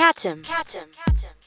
Catum. Catum. Catum.